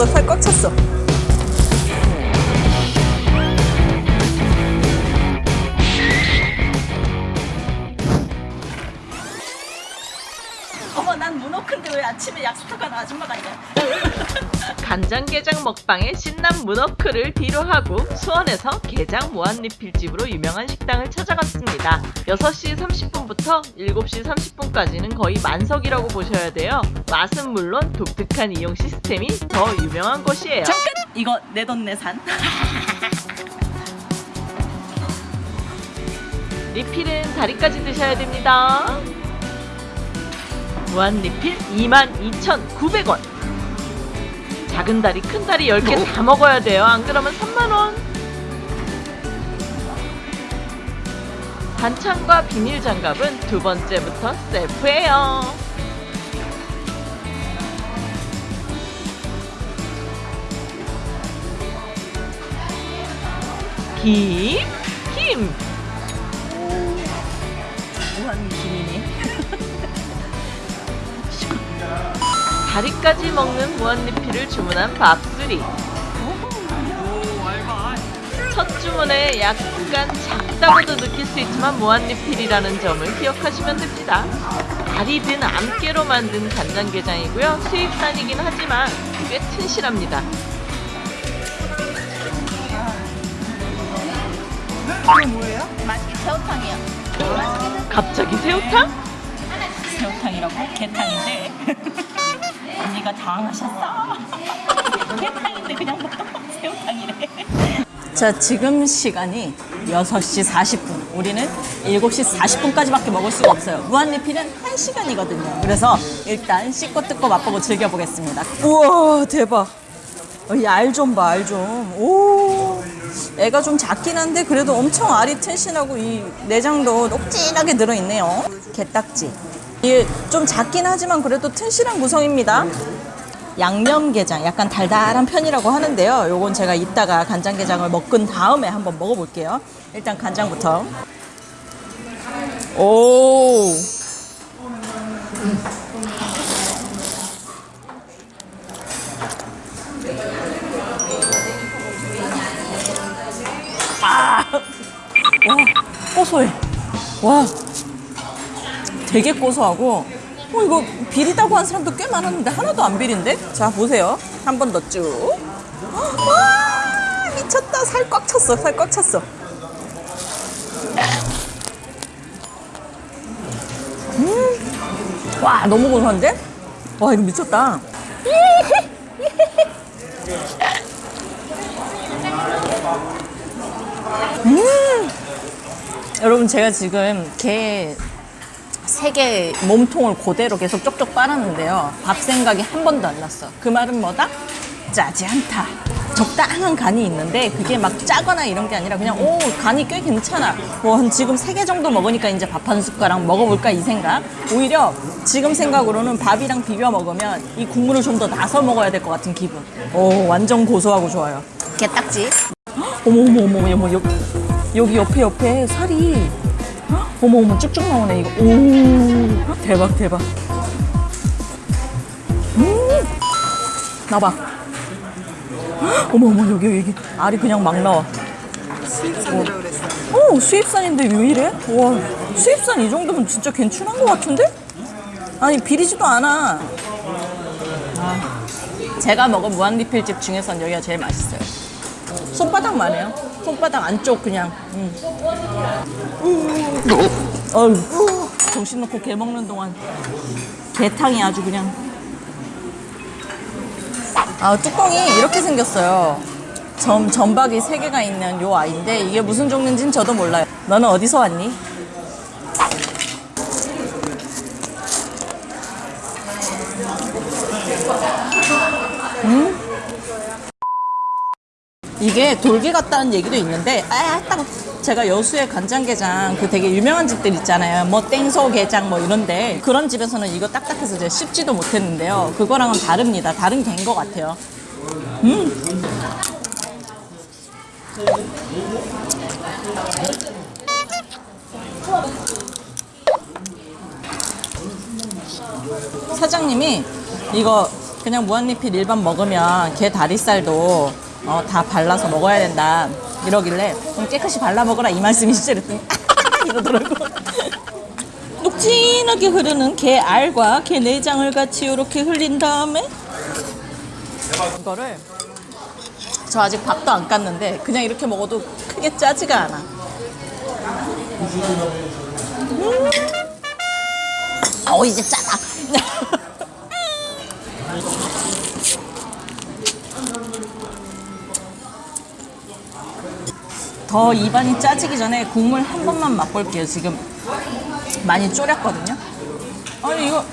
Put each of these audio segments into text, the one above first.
찼어 살 꽉 찼어 아침에 약속한 아줌마가 있냐 간장게장 먹방에 신난 문어크를 뒤로 하고 수원에서 게장 무한리필집으로 유명한 식당을 찾아갔습니다. 6시 30분부터 7시 30분까지는 거의 만석이라고 보셔야 돼요. 맛은 물론 독특한 이용 시스템이 더 유명한 곳이에요. 잠깐 이거 내 돈 내산 리필은 다리까지 드셔야 됩니다. 무한 리필 22,900원. 작은 다리, 큰 다리 10개 다 먹어야 돼요. 안 그러면 3만원. 반찬과 비닐 장갑은 두 번째부터 셀프예요. 김, 다리까지 먹는 무한리필을 주문한 밥수리. 첫 주문에 약간 작다고도 느낄 수 있지만 무한리필이라는 점을 기억하시면 됩니다. 다리든 암깨로 만든 간장게장이고요. 수입산이긴 하지만 꽤 튼실합니다. 뭐예요? 맛있게 새우탕이요 갑자기 새우탕? 새우탕이라고? 개탕인데 언니가 당황하셨어. 개탕인데 그냥 먹어 새우탕이래 자 지금 시간이 6시 40분. 우리는 7시 40분까지밖에 먹을 수가 없어요. 무한리필은 1시간이거든요. 그래서 일단 씻고 뜯고 맛보고 즐겨보겠습니다. 우와 대박. 어, 이알 좀 봐 알좀오. 애가 좀 작긴 한데 그래도 엄청 알이 튼실하고 이 내장도 녹진하게 들어있네요. 게딱지 이게 좀 작긴 하지만 그래도 튼실한 구성입니다. 양념게장 약간 달달한 편이라고 하는데요. 요건 제가 이따가 간장게장을 먹은 다음에 한번 먹어볼게요. 일단 간장부터. 오 되게 고소하고, 어, 이거 비리다고 한 사람도 꽤 많았는데 하나도 안 비린데? 자, 보세요. 한 번 더 쭉. 와, 미쳤다. 살 꽉 찼어. 살 꽉 찼어. 음, 와, 너무 고소한데? 와, 이거 미쳤다. 여러분 제가 지금 게 세개 몸통을 그대로 계속 쪽쪽 빨았는데요. 밥 생각이 한 번도 안 났어. 그 말은 뭐다? 짜지 않다. 적당한 간이 있는데 그게 막 짜거나 이런 게 아니라 그냥 오 간이 꽤 괜찮아. 뭐한 지금 세 개 정도 먹으니까 이제 밥 한 숟가락 먹어볼까 이 생각. 오히려 지금 생각으로는 밥이랑 비벼 먹으면 이 국물을 좀 더 나서 먹어야 될 것 같은 기분. 오 완전 고소하고 좋아요. 게딱지. 어머 어머 어머 어머 여기 여기 옆에 옆에 살이 헉, 어머 어머 쭉쭉 나오네 이거. 오 대박 대박. 음! 나봐. 헉, 어머 어머 여기 여기. 알이 그냥 막 나와. 수입산이라고 그랬어 어 수입산인데 왜 이래? 와 수입산 이 정도면 진짜 괜찮은 것 같은데? 아니 비리지도 않아. 아, 제가 먹은 무한리필집 중에선 여기가 제일 맛있어요. 손바닥만 해요. 손바닥 안쪽 그냥. 음. 어휴. 정신 놓고 게 먹는 동안 게탕이 아주 그냥. 아 뚜껑이 이렇게 생겼어요. 점 점박이 세 개가 있는 요 아이인데 이게 무슨 종류인지는 저도 몰라요. 너는 어디서 왔니? 이게 돌게 같다는 얘기도 있는데 아 따가 제가 여수의 간장게장 그 되게 유명한 집들 있잖아요. 뭐 땡소 게장 뭐 이런데 그런 집에서는 이거 딱딱해서 제가 씹지도 못했는데요. 그거랑은 다릅니다. 다른 게인 것 같아요. 음. 사장님이 이거 그냥 무한리필 일반 먹으면 게 다리살도 어, 다 발라서 먹어야 된다 이러길래 그럼 깨끗이 발라 먹어라 이 말씀이시죠? 그랬더니 이러더라고 녹진하게 흐르는 게 알과 게 내장을 같이 이렇게 흘린 다음에 이거를 저 아직 밥도 안 깠는데 그냥 이렇게 먹어도 크게 짜지가 않아 음. 아우 이제 짜다 더 입안이 짜지기 전에 국물 한 번만 맛볼게요. 지금 많이 졸였거든요. 아니 이거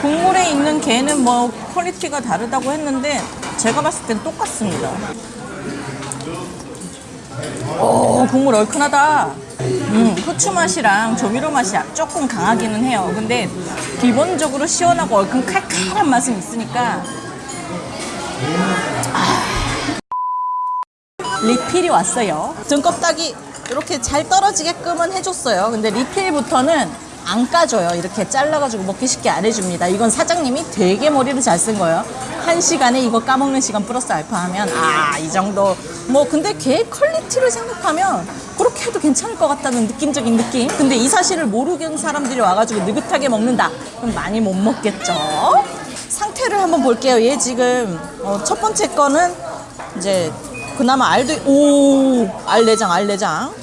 국물에 있는 게는 뭐 quality가 다르다고 했는데 제가 봤을 땐 똑같습니다. 오 국물 얼큰하다. 음, 후추 맛이랑 조미료 맛이 조금 강하기는 해요. 근데 기본적으로 시원하고 얼큰 칼칼한 맛은 있으니까 리필이 왔어요. 등 껍데기 이렇게 잘 떨어지게끔은 해줬어요. 근데 리필부터는 안 까줘요. 이렇게 잘라가지고 먹기 쉽게 안 해줍니다. 이건 사장님이 되게 머리를 잘 쓴 거예요. 한 시간에 이거 까먹는 시간 플러스 알파 하면 아, 이 정도. 뭐, 근데 게 quality를 생각하면 그렇게 해도 괜찮을 것 같다는 느낌적인 느낌. 근데 이 사실을 모르는 사람들이 와가지고 느긋하게 먹는다. 그럼 많이 못 먹겠죠? 상태를 한번 볼게요. 얘 지금 어, 첫 번째 거는 이제 그나마 알도 오 알내장 알내장.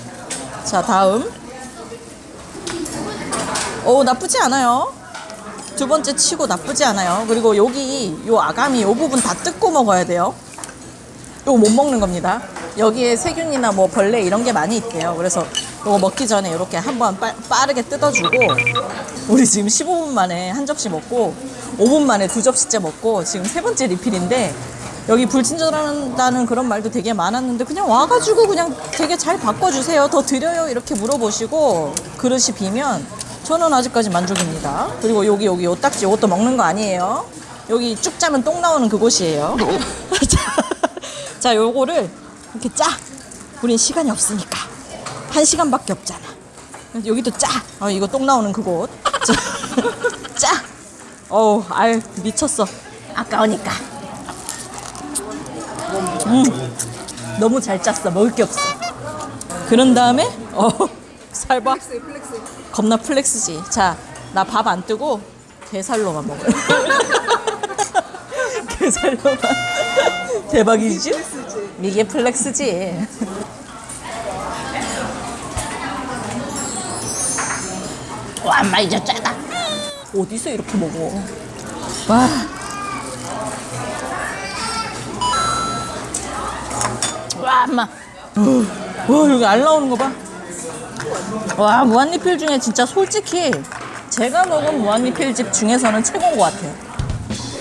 자 다음. 오 나쁘지 않아요. 두 번째 치고 나쁘지 않아요. 그리고 여기 요 아가미 요 부분 다 뜯고 먹어야 돼요. 요거 못 먹는 겁니다. 여기에 세균이나 뭐 벌레 이런 게 많이 있대요. 그래서 요거 먹기 전에 이렇게 한번 빠, 빠르게 뜯어주고 우리 지금 15분 만에 한 접시 먹고 5분 만에 두 접시째 먹고 지금 세 번째 리필인데 여기 불친절하다는 그런 말도 되게 많았는데 그냥 와가지고 그냥 되게 잘 바꿔주세요. 더 드려요. 이렇게 물어보시고 그릇이 비면 저는 아직까지 만족입니다. 그리고 여기 여기 요 딱지 이것도 먹는 거 아니에요. 여기 쭉 짜면 똥 나오는 그곳이에요. 자, 자 요거를 이렇게 짜. 우린 시간이 없으니까 한 시간밖에 없잖아. 여기도 짜. 어, 이거 똥 나오는 그곳. 짜. 짜. 어우, 알 미쳤어. 아까우니까. 음, 너무 잘 짰어. 먹을 게 없어. 그런 다음에 어, 살 봐. 겁나 flex지. 자, 나 밥 안 뜨고 게살로만 먹어. 게살로만. 대박이지? 이게 flex지. 와, 이제 짜다. 어디서 이렇게 먹어? 와. 엄마. 와, 여기 알 나오는 거 봐. 와, 무한리필 중에 진짜 솔직히 제가 먹은 무한리필 집 중에서는 최고인 것 같아요.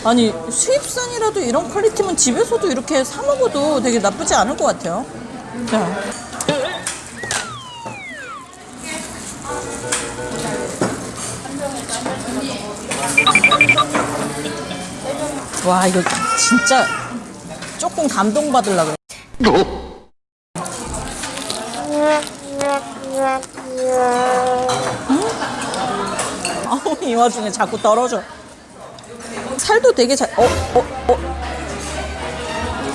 아니, 수입산이라도 이런 퀄리티면 집에서도 이렇게 사 먹어도 되게 나쁘지 않을 것 같아요. 자. 와, 이거 진짜 조금 감동받으려 그래. 와중에 자꾸 떨어져. 살도 되게 잘. 어, 어, 어.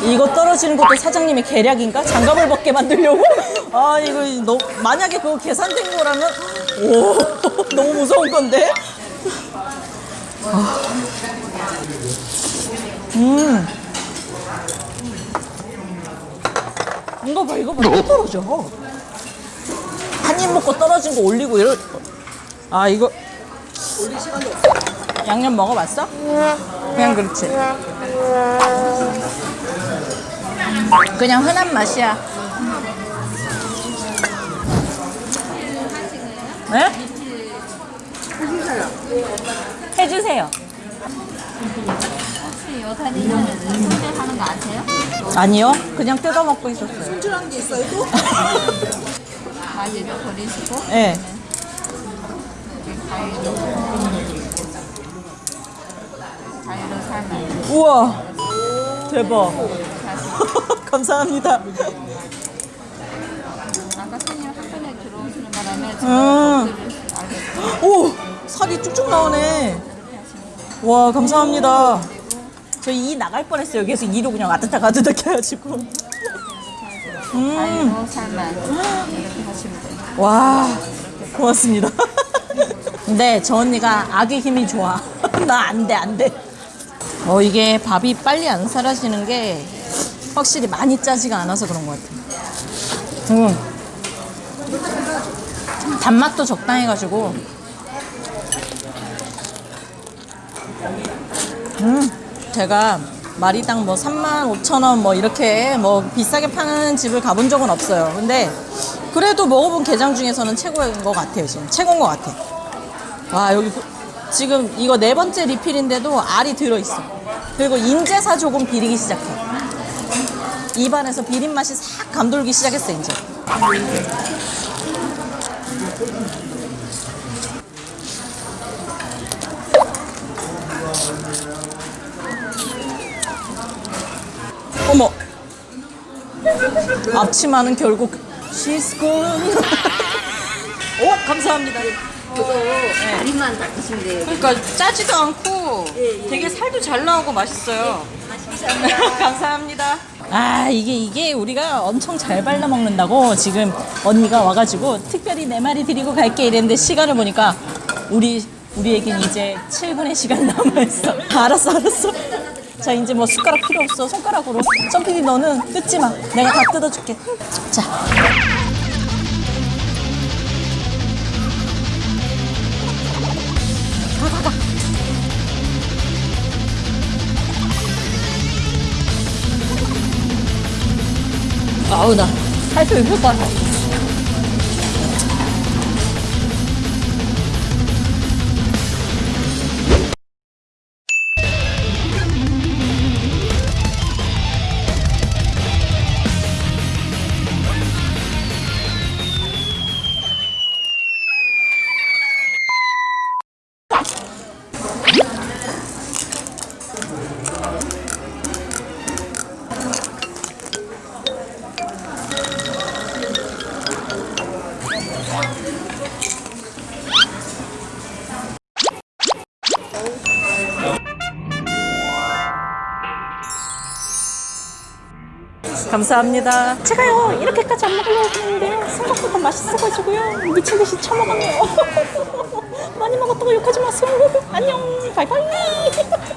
이거 떨어지는 것도 사장님의 계략인가? 장갑을 벗게 만들려고? 아 이거 너 만약에 그거 계산된 거라면 오 너무 무서운 건데. 아. 음. 이거 봐 이거 봐또 떨어져. 한 입 먹고 떨어진 거 올리고 이럴. 아 이거 양념 먹어봤어? 그냥 그렇지. 그냥 흔한 맛이야. 네? 해주세요. 혹시 요 다니는 손질하는 거 아세요? 아니요. 그냥 뜯어 먹고 있었어요. 손질한 게 있어요 또? 가지를 버리시고 네. 가위로 가위로 삶아요. 우와. 대박. 감사합니다. 아까 손님 한 번에 들어오시는 바람에 음. 오! 살이 쭉쭉 나오네. 와, 감사합니다. 저이 나갈 뻔했어요. 계속 이로 그냥 왔다 갔다 해가지고. 음. 와 고맙습니다. 근데 저 언니가 악의 힘이 좋아. 나 안 돼, 안 돼. 어, 이게 밥이 빨리 안 사라지는 게 확실히 많이 짜지가 않아서 그런 것 같아. 음. 단맛도 적당해가지고. 음, 제가 마리당 뭐 3만 5천 원 뭐 이렇게 뭐 비싸게 파는 집을 가본 적은 없어요. 근데 그래도 먹어본 게장 중에서는 최고인 것 같아요. 지금 최고인 것 같아. 와 여기 보- 지금 이거 네 번째 리필인데도 알이 들어있어. 그리고 인제사 조금 비리기 시작해. 입안에서 비린 맛이 싹 감돌기 시작했어 이제. 어머. 앞치마는 결국 gone. 오 감사합니다. 다리만 닦으시면 돼요. 그러니까 짜지도 않고 되게 살도 잘 나오고 맛있어요. 감사합니다. 아 이게 이게 우리가 엄청 잘 발라 먹는다고 지금 언니가 와가지고 특별히 내 말이 드리고 갈게 이랬는데 시간을 보니까 우리 우리에겐 이제 7분의 시간 남아 있어. 알았어 알았어. 자 이제 뭐 숟가락 필요 없어 손가락으로. 점피디 너는 뜯지 마. 내가 다 뜯어줄게. 자. 아우 나. 살펴 입을 감사합니다. 제가요 이렇게까지 안 먹으려고 했는데요 생각보다 맛있어가지고요 미친 듯이 처먹었네요. 많이 먹었다고 욕하지 마세요. 안녕 바이바이.